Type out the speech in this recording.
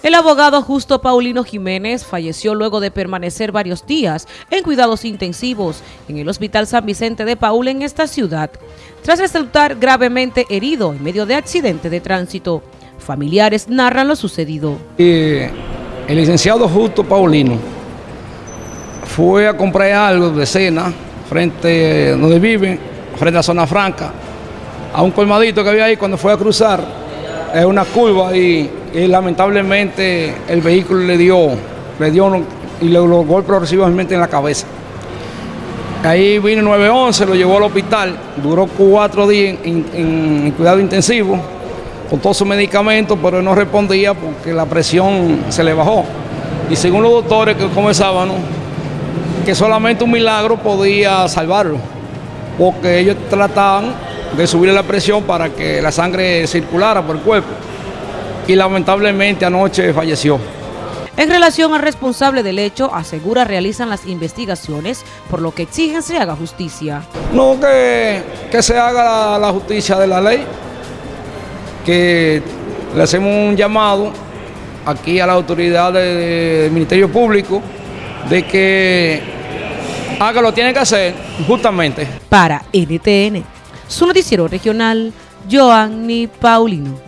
El abogado Justo Paulino Jiménez falleció luego de permanecer varios días en cuidados intensivos en el Hospital San Vicente de Paul en esta ciudad, tras resultar gravemente herido en medio de accidente de tránsito. Familiares narran lo sucedido. el licenciado Justo Paulino fue a comprar algo de cena frente donde vive, frente a zona franca, a un colmadito que había ahí cuando fue a cruzar, es una curva y y lamentablemente el vehículo le dio, le dio y le lo golpeó progresivamente en la cabeza. Ahí vino 911, lo llevó al hospital, duró cuatro días en, cuidado intensivo, con todos sus medicamentos, pero no respondía porque la presión se le bajó. Y según los doctores que comenzaban, que solamente un milagro podía salvarlo, porque ellos trataban de subirle la presión para que la sangre circulara por el cuerpo y lamentablemente anoche falleció. En relación al responsable del hecho, asegura realizan las investigaciones, por lo que exigen se haga justicia. No, que, que se haga la, justicia de la ley, que le hacemos un llamado aquí a la autoridad del Ministerio Público de que haga lo que tiene que hacer justamente. Para NTN, su noticiero regional, Joanny Paulino.